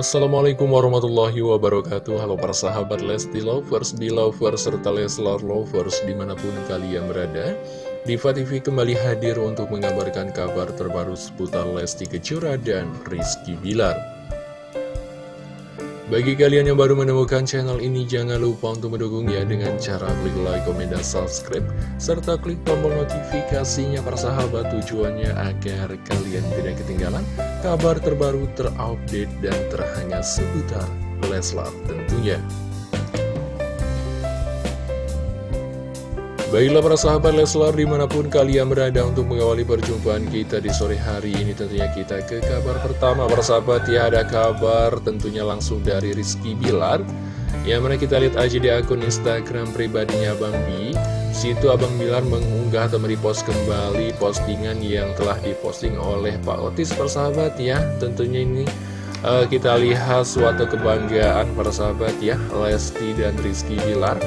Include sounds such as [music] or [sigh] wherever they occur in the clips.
Assalamualaikum warahmatullahi wabarakatuh. Halo para sahabat Lesti Lovers, Belovers, serta Leslar Lovers di mana pun kalian berada. Diva TV kembali hadir untuk mengabarkan kabar terbaru seputar Lesti Kejora dan Rizky Bilar. Bagi kalian yang baru menemukan channel ini, jangan lupa untuk mendukungnya dengan cara klik like, komen, dan subscribe, serta klik tombol notifikasinya para sahabat. Tujuannya agar kalian tidak ketinggalan kabar terbaru terupdate dan terhangat seputar Leslar tentunya. Baiklah para sahabat Leslar di mana pun kalian berada untuk mengawali perjumpaan kita di sore hari ini Tentunya kita ke kabar pertama. Para sahabat ya ada kabar tentunya langsung dari Rizky Bilar. Yang mana kita lihat aja di akun Instagram pribadinya Abang Bi Situ Abang Bilar mengunggah atau merepost kembali postingan yang telah diposting oleh Pak Otis persahabat ya. Tentunya ini uh, kita lihat suatu kebanggaan para sahabat ya Lesti dan Rizky Bilar.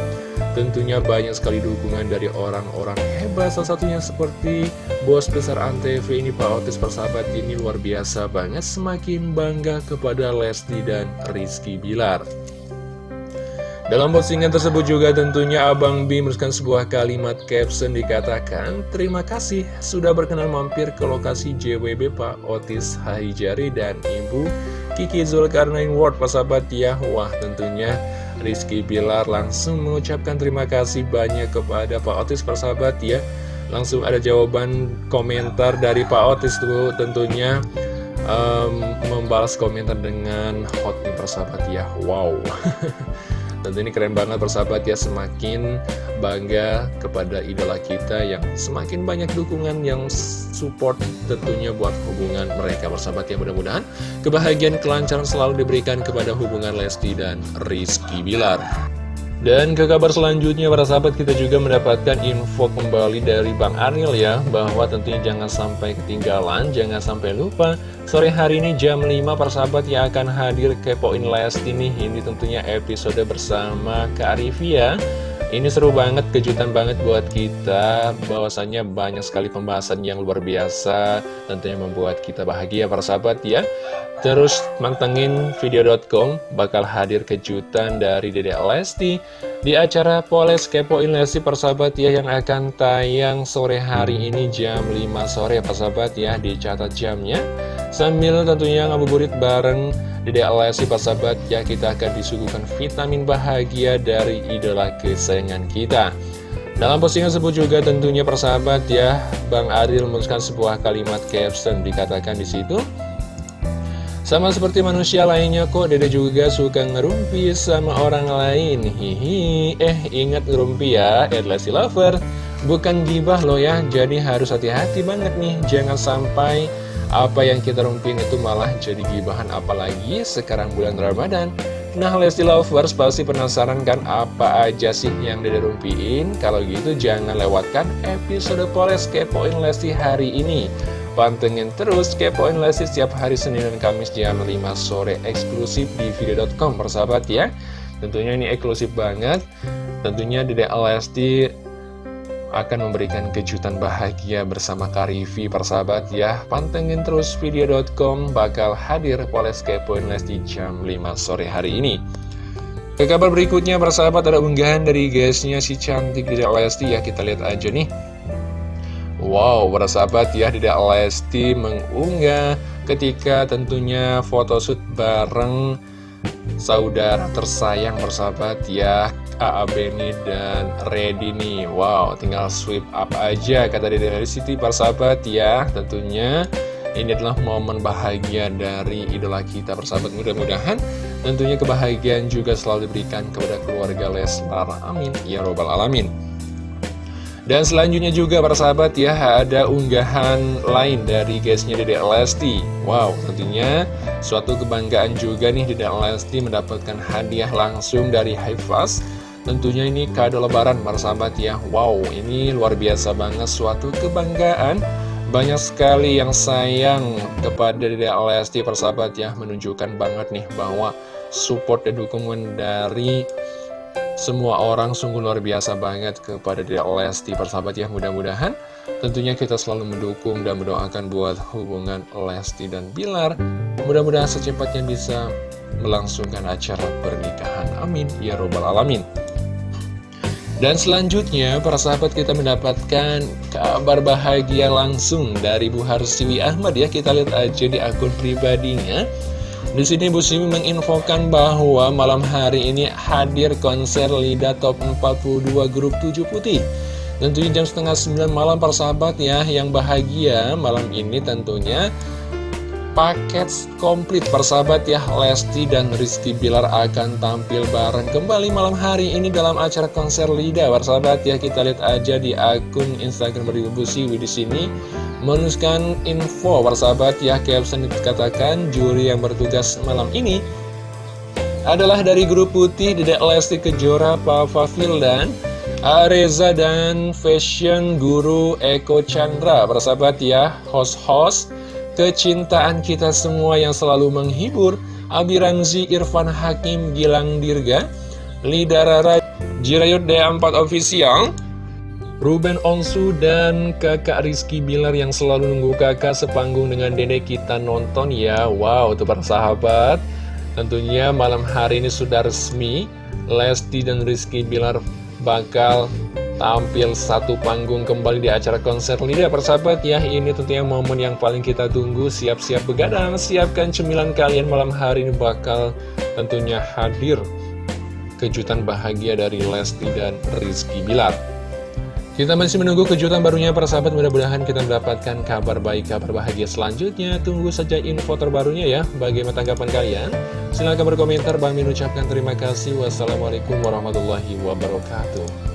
Tentunya banyak sekali dukungan dari orang-orang hebat Salah satunya seperti bos besar Antv ini Pak Otis persahabat ini luar biasa banget. Semakin bangga kepada Lesti dan Rizky Bilar dalam postingan tersebut juga tentunya Abang B menuliskan sebuah kalimat caption dikatakan Terima kasih sudah berkenan mampir ke lokasi JWB Pak Otis Haijari dan Ibu Kiki Zulkarnain Ward sahabat ya. Wah tentunya Rizky Bilar langsung mengucapkan terima kasih banyak kepada Pak Otis persahabat ya. Langsung ada jawaban komentar dari Pak Otis tuh tentunya um, Membalas komentar dengan hot nih persahabat ya. Wow [laughs] Tentu ini keren banget persahabat ya Semakin bangga kepada idola kita yang semakin banyak dukungan yang support tentunya buat hubungan mereka. Persahabat ya Mudah-mudahan kebahagiaan kelancaran selalu diberikan kepada hubungan Lesti dan Rizky Bilar dan ke kabar selanjutnya para sahabat kita juga mendapatkan info kembali dari Bang Aril ya Bahwa tentunya jangan sampai ketinggalan, jangan sampai lupa Sore hari ini jam 5 para sahabat yang akan hadir ke Poin Lesti nih. Ini tentunya episode bersama Kak Arifia ini seru banget, kejutan banget buat kita. Bahwasannya banyak sekali pembahasan yang luar biasa Tentunya membuat kita bahagia para sahabat ya Terus mantengin video.com bakal hadir kejutan dari Dede Lesti Di acara Poles Kepoin Lesti persahabat ya yang akan tayang sore hari ini jam 5 sore persahabat ya Dicatat jamnya. Sambil tentunya ngabuburit bareng Dede Lesti persahabat ya kita akan disuguhkan vitamin bahagia dari idola kesayangan kita. Dalam postingan tersebut juga tentunya persahabat ya Bang Aril menuliskan sebuah kalimat caption dikatakan di situ sama seperti manusia lainnya kok Dede juga suka ngerumpi sama orang lain. Hihi. Eh ingat ngerumpi ya Edlasi Lover. Bukan gibah loh ya Jadi harus hati-hati banget nih. Jangan sampai apa yang kita rumpin itu malah jadi gibahan. Apalagi sekarang bulan Ramadan. Nah Lesti Lovers pasti penasaran kan apa aja sih yang Dede rumpiin? Kalau gitu jangan lewatkan episode Poles Kepoin Lesti hari ini Pantengin terus Kepoin Lesti setiap hari Senin dan Kamis jam 5 sore eksklusif di video.com persahabat ya. Tentunya ini eksklusif banget. Tentunya Dede Lesti akan memberikan kejutan bahagia bersama Karifi persahabat ya. Pantengin terus video.com bakal hadir Poles Kepoin Lesti jam 5 sore hari ini. Ke kabar berikutnya persahabat ada unggahan dari guysnya si cantik Dede Lesti ya kita lihat aja nih Wow persahabat ya Dede Lesti mengunggah ketika tentunya photoshoot bareng saudara tersayang persahabat ya AA Benny dan Ready nih. Wow, tinggal sweep up aja kata Dede Siti persahabat ya Tentunya. Ini adalah momen bahagia dari idola kita persahabat Mudah-mudahan tentunya kebahagiaan juga selalu diberikan kepada keluarga Leslar Amin. Ya Robbal Alamin dan selanjutnya juga para sahabat ya ada unggahan lain dari guysnya Dedek Lesti. Wow tentunya suatu kebanggaan juga nih Dedek Lesti mendapatkan hadiah langsung dari Haifaz Tentunya ini kado lebaran para sahabat ya. Wow ini luar biasa banget suatu kebanggaan. Banyak sekali yang sayang kepada Dede Lesti persahabat ya Menunjukkan banget nih bahwa support dan dukungan dari semua orang sungguh luar biasa banget kepada Dede Lesti persahabat ya Mudah-mudahan tentunya kita selalu mendukung dan mendoakan buat hubungan Lesti dan Bilar Mudah-mudahan secepatnya bisa melangsungkan acara pernikahan. Amin. Ya Robbal Alamin. Dan selanjutnya, para sahabat kita mendapatkan kabar bahagia langsung dari Bu Harsiwi Ahmad ya. Kita lihat aja di akun pribadinya. Di sini Bu Siwi menginfokan bahwa malam hari ini hadir konser Lida Top 42 Grup 7 Putih. Tentunya jam setengah 9 malam para sahabat ya, yang bahagia malam ini tentunya paket komplit persahabat ya. Lesti dan Rizky Bilar akan tampil bareng kembali malam hari ini dalam acara konser Lida. Persahabat ya kita lihat aja di akun Instagram dari Ibu Siwi di sini. Menuliskan info persahabat ya caption dikatakan juri yang bertugas malam ini adalah dari grup putih Dedek Lesti Kejora Papa dan Areza dan Fashion Guru Eko Chandra. Persahabat ya host-host kecintaan kita semua yang selalu menghibur, Abi Ramzi, Irfan Hakim, Gilang Dirga, Lidarara, Jirayut D4 Official, Ruben Onsu, dan kakak Rizky Bilar yang selalu nunggu kakak sepanggung dengan dede kita nonton ya. Wow, tuh para sahabat. Tentunya malam hari ini sudah resmi, Lesti dan Rizky Bilar bakal tampil satu panggung kembali di acara konser Lida persahabat ya. Ini tentunya momen yang paling kita tunggu. Siap-siap begadang, siapkan cemilan kalian malam hari ini bakal tentunya hadir. Kejutan bahagia dari Lesti dan Rizky Bilar. Kita masih menunggu kejutan barunya para sahabat Mudah-mudahan kita mendapatkan kabar baik, kabar bahagia selanjutnya. Tunggu saja info terbarunya ya. Bagaimana tanggapan kalian? Silahkan berkomentar. Bang Min ucapkan terima kasih. Wassalamualaikum warahmatullahi wabarakatuh